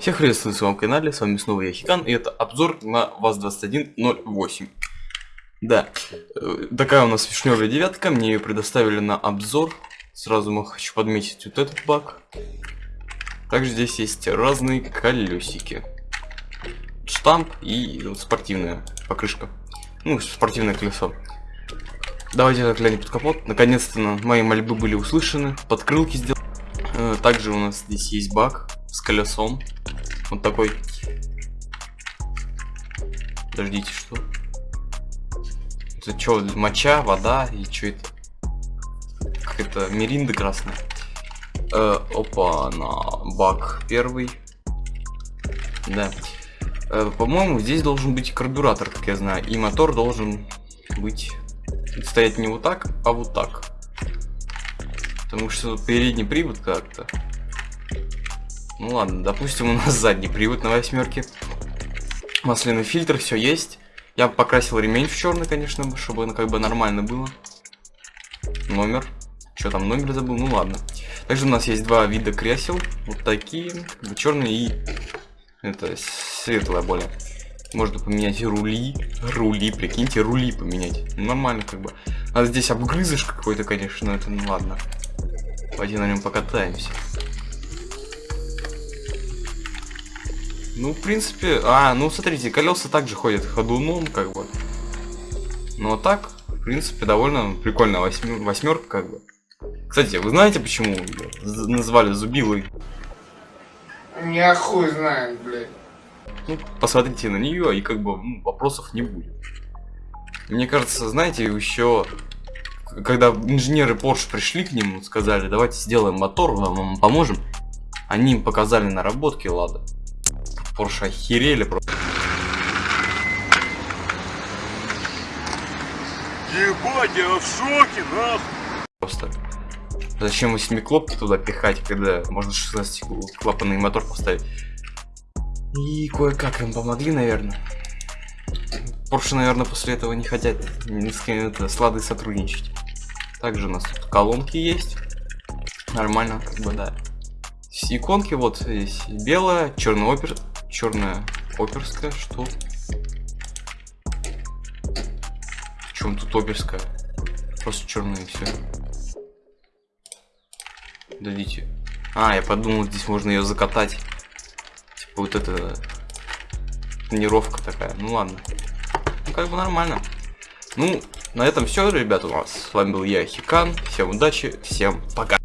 Всех приветствую на своем канале, с вами снова я Хикан, и это обзор на ВАЗ-2108. Да, э, такая у нас вишневая девятка, мне ее предоставили на обзор. Сразу мы хочу подметить вот этот баг. Также здесь есть разные колесики. Штамп и спортивная покрышка. Ну, спортивное колесо. Давайте заглянем под капот. Наконец-то мои мольбы были услышаны. Подкрылки сделал. Э, также у нас здесь есть баг с колесом. Вот такой. Подождите, что? Это что, моча, вода и что это? Как это, миринда красная. Э, опа, на баг первый. Да. Э, По-моему, здесь должен быть карбюратор, как я знаю. И мотор должен быть стоять не вот так, а вот так. Потому что передний привод как-то ну ладно, допустим, у нас задний привод на восьмерке. Масляный фильтр, все есть. Я покрасил ремень в черный, конечно, чтобы оно как бы нормально было. Номер. Что там, номер забыл? Ну ладно. Также у нас есть два вида кресел. Вот такие, как бы черные и это светлое более. Можно поменять рули. Рули, прикиньте, рули поменять. Нормально как бы. А здесь обгрызыш какой-то, конечно, это ну ладно. Пойди на нем покатаемся. Ну, в принципе... А, ну, смотрите, колеса также ходят ходуном, как бы. Ну, а так, в принципе, довольно прикольная восьмер... восьмерка, как бы. Кстати, вы знаете, почему назвали Зубилой? Я хуй знает, блядь. Ну, посмотрите на нее, и как бы ну, вопросов не будет. Мне кажется, знаете, еще когда инженеры Porsche пришли к нему, сказали, давайте сделаем мотор, вам поможем, они им показали наработки Лада. Порше охерели просто. Ебать, я в шоке, нахуй. Просто. Зачем восьмиклопки туда пихать, когда можно 16 клапанный мотор поставить? И кое-как им помогли, наверное. Порше, наверное, после этого не хотят ни с кем это слады сотрудничать. Также у нас тут колонки есть. Нормально, как бы, да. Иконки вот здесь белая, черный опер, черная оперская, что? В чем тут оперская? Просто черная и все. Дадите. А, я подумал, здесь можно ее закатать. Типа вот это тренировка такая. Ну ладно. Ну как бы нормально. Ну, на этом все, ребята, у нас. С вами был я, Хикан. Всем удачи, всем пока.